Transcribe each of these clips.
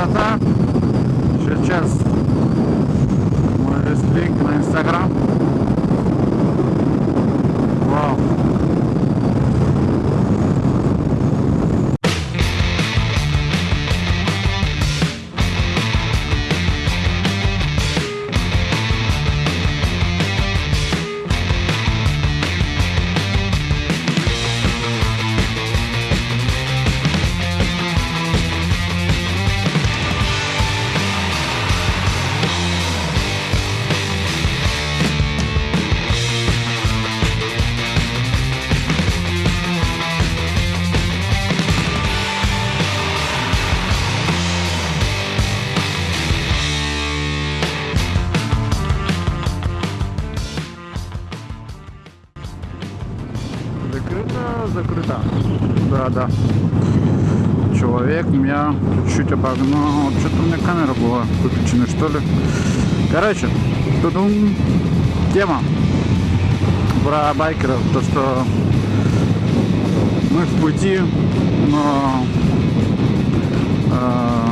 Zazá. Закрыто, закрыто. Да, да. Человек меня чуть-чуть обогнал. Что-то у меня камера была выключена, что ли. Короче, тут тема про байкеров. То, что мы в пути, но э,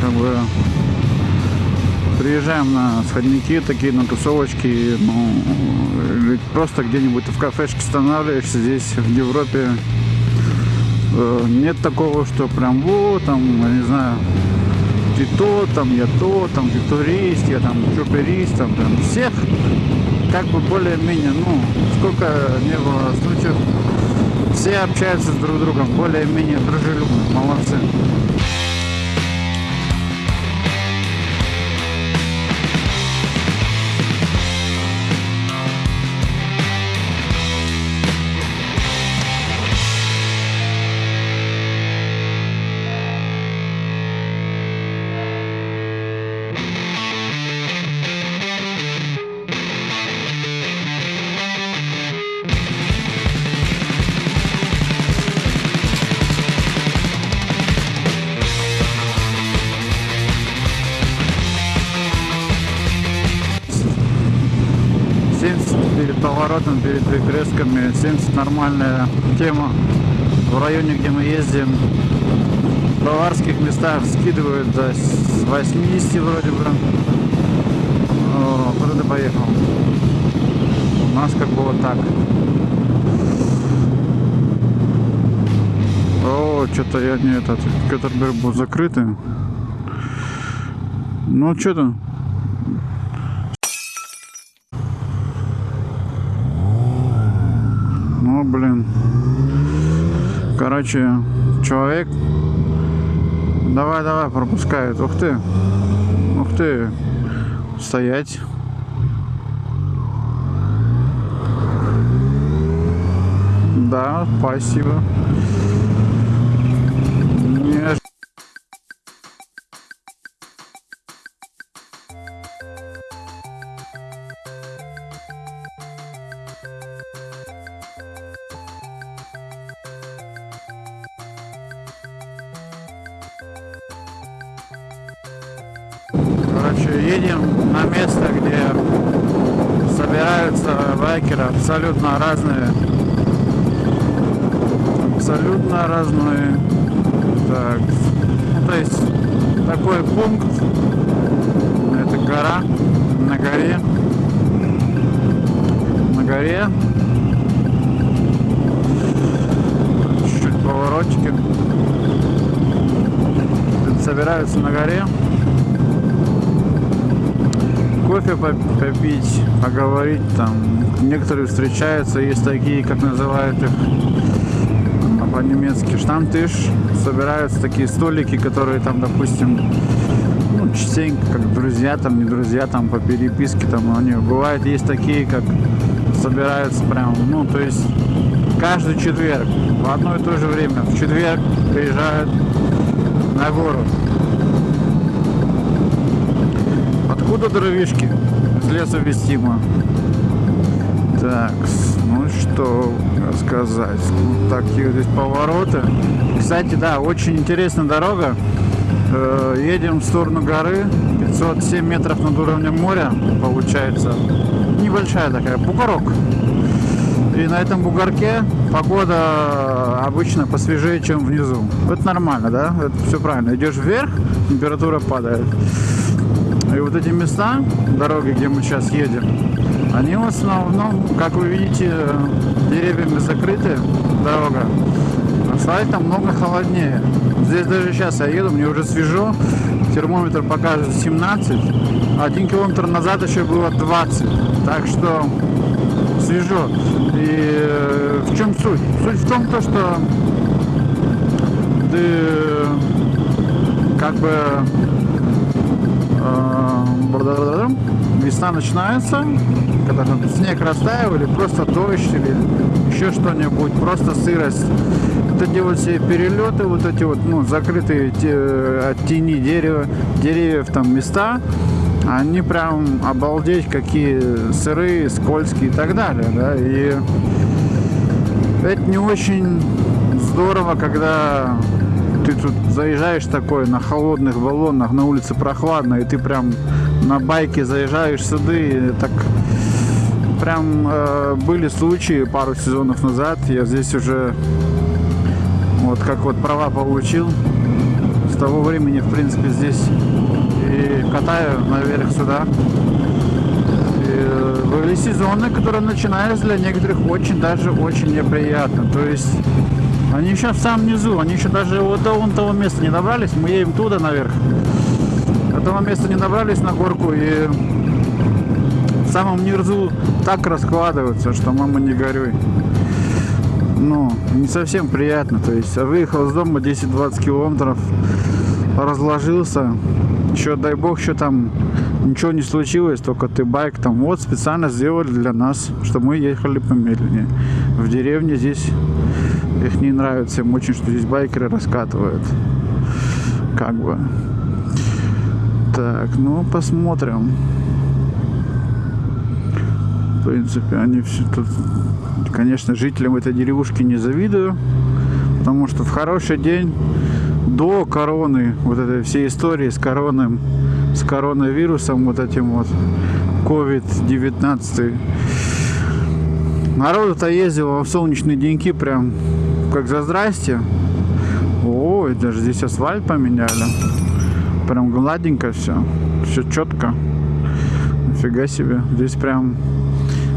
как бы приезжаем на сходники такие, на тусовочки, ну, или просто где-нибудь в кафешке останавливаешься здесь, в Европе. Э, нет такого, что прям вот, там, я не знаю, ты то, там, я то, там, ты турист, я там чуперист, там, там, всех как бы более-менее, ну, сколько не было случаев, все общаются с друг другом, более-менее дружелюбно, молодцы. Перед поворотом, перед перекрестками. 70 нормальная тема. В районе, где мы ездим, в баварских местах скидывают до 80 вроде бы. О, куда поехал? У нас как бы вот так. О, что-то я не этот, Кеттерберг был закрытый. Ну, что-то Ну, блин. Короче, человек... Давай, давай, пропускает. Ух ты. Ух ты. Стоять. Да, спасибо. Короче, едем на место, где собираются байкеры абсолютно разные. Абсолютно разные. Так, ну, то есть такой пункт. Это гора. На горе. На горе. Чуть-чуть поворотики. Собираются на горе кофе попить, поговорить там. Некоторые встречаются, есть такие, как называют их по-немецки штамтыш. Собираются такие столики, которые там, допустим, ну, частенько, как друзья, там, не друзья, там, по переписке, там, они бывают, есть такие, как собираются прям, ну, то есть каждый четверг в одно и то же время, в четверг приезжают на город. Откуда дровишки? С леса вестимо. Так, ну что сказать. Вот такие здесь повороты. Кстати, да, очень интересная дорога. Э, едем в сторону горы. 507 метров над уровнем моря получается. Небольшая такая, бугорок. И на этом бугорке погода обычно посвежее, чем внизу. Это нормально, да? Это все правильно. Идешь вверх, температура падает. И вот эти места, дороги, где мы сейчас едем, они в основном, как вы видите, деревьями закрыты, дорога. Асфальтом много холоднее. Здесь даже сейчас я еду, мне уже свежо, термометр покажет 17, один километр назад еще было 20. Так что свежо. И э, в чем суть? Суть в том, то, что ты как бы весна начинается, когда там снег растаял, или просто дождь, или еще что-нибудь, просто сырость. Эти вот все перелеты, вот эти вот, ну, закрытые те, от тени дерева, деревьев там места, они прям обалдеть какие сырые, скользкие и так далее, да, и это не очень здорово, когда ты тут заезжаешь такой на холодных баллонах, на улице прохладно, и ты прям на байке заезжаешь сюда, и так прям э, были случаи пару сезонов назад, я здесь уже вот как вот права получил, с того времени, в принципе, здесь и катаю наверх сюда. Э, были сезоны, которые начинались для некоторых очень даже очень неприятно. То есть они еще в самом низу, они еще даже вот до вон того места не добрались, мы едем туда наверх. До того места не добрались на горку и в самом низу так раскладываются, что мама не горюй. Ну, не совсем приятно. То есть выехал из дома 10-20 километров, разложился. Еще, дай бог, что там ничего не случилось, только ты байк там вот специально сделали для нас, чтобы мы ехали помедленнее. В деревне здесь их не нравится им очень, что здесь байкеры раскатывают. Как бы. Так, ну посмотрим. В принципе, они все тут... Конечно, жителям этой деревушки не завидую. Потому что в хороший день до короны, вот этой всей истории с короной, с коронавирусом, вот этим вот, COVID-19, народу-то ездило в солнечные деньки прям как за здрасте. Ой, даже здесь асфальт поменяли. Прям гладенько все. Все четко. Нифига себе. Здесь прям...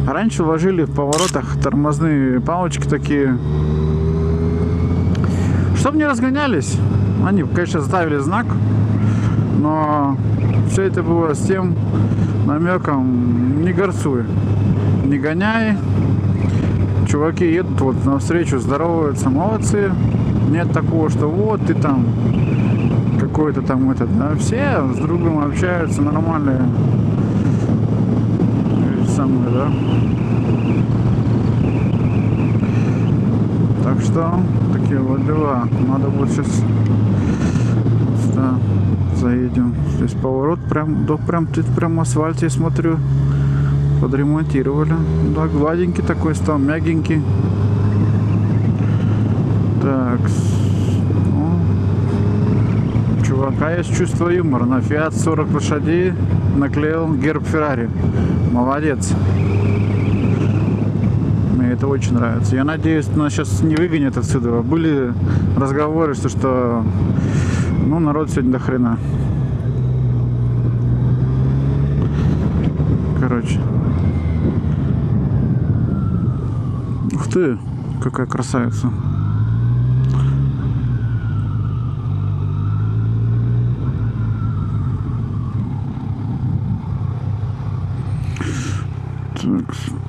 Раньше ложили в поворотах тормозные палочки такие. Чтобы не разгонялись. Они, конечно, ставили знак. Но все это было с тем намеком не горцуй. Не гоняй, чуваки едут вот навстречу, здороваются, молодцы. Нет такого, что вот ты там какой-то там этот, да, все с другом общаются, нормальные самые, да. Так что такие вот дела. Надо будет сейчас да, заедем. Здесь поворот прям, да, прям тут прям асфальт я смотрю подремонтировали. Да, гладенький такой стал, мягенький. Так. Ну, чувака есть чувство юмора. На Fiat 40 лошадей наклеил герб Феррари. Молодец. Мне это очень нравится. Я надеюсь, нас сейчас не выгонят отсюда. Были разговоры, что, что ну, народ сегодня до хрена. Короче. Ты, какая красавица. Так.